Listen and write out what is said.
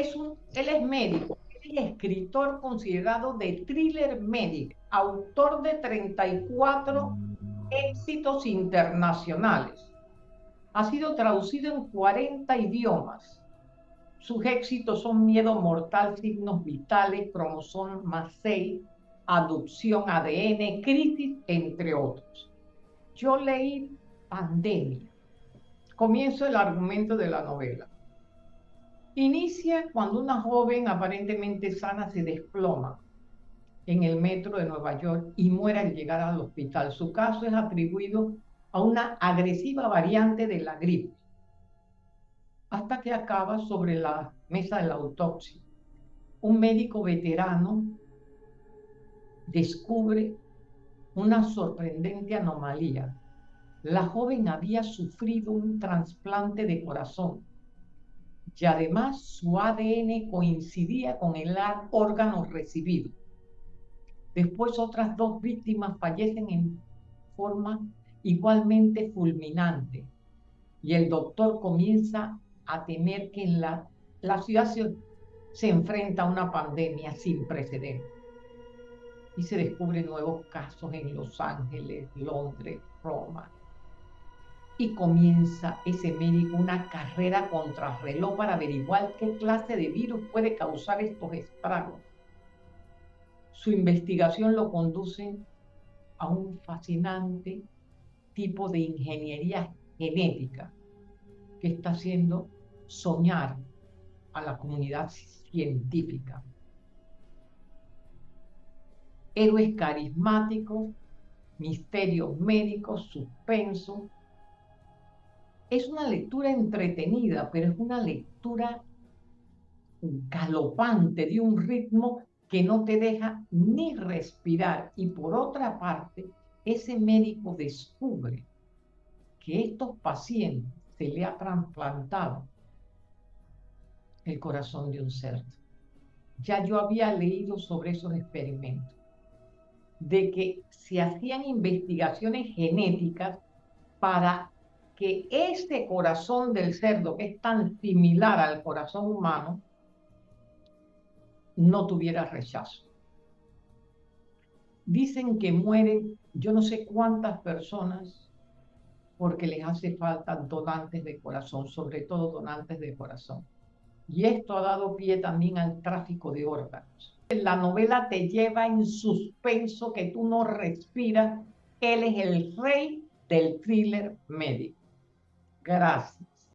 es un, él es médico, es escritor considerado de thriller médico, autor de 34 éxitos internacionales. Ha sido traducido en 40 idiomas. Sus éxitos son Miedo Mortal, Signos Vitales, Cromosoma 6, Adopción, ADN, Crisis, entre otros. Yo leí Pandemia. Comienzo el argumento de la novela. Inicia cuando una joven aparentemente sana se desploma en el metro de Nueva York y muere al llegar al hospital. Su caso es atribuido a una agresiva variante de la gripe, hasta que acaba sobre la mesa de la autopsia. Un médico veterano descubre una sorprendente anomalía. La joven había sufrido un trasplante de corazón y además su ADN coincidía con el órgano recibido. Después otras dos víctimas fallecen en forma igualmente fulminante y el doctor comienza a temer que en la, la ciudad se, se enfrenta a una pandemia sin precedentes y se descubren nuevos casos en Los Ángeles, Londres, Roma. Y comienza ese médico una carrera contra reloj para averiguar qué clase de virus puede causar estos estragos. Su investigación lo conduce a un fascinante tipo de ingeniería genética que está haciendo soñar a la comunidad científica héroes carismáticos, misterios médicos, suspenso. Es una lectura entretenida, pero es una lectura galopante, de un ritmo que no te deja ni respirar. Y por otra parte, ese médico descubre que estos pacientes se le ha trasplantado el corazón de un cerdo. Ya yo había leído sobre esos experimentos de que se hacían investigaciones genéticas para que este corazón del cerdo, que es tan similar al corazón humano, no tuviera rechazo. Dicen que mueren yo no sé cuántas personas porque les hace falta donantes de corazón, sobre todo donantes de corazón. Y esto ha dado pie también al tráfico de órganos la novela te lleva en suspenso que tú no respiras. Él es el rey del thriller médico. graça.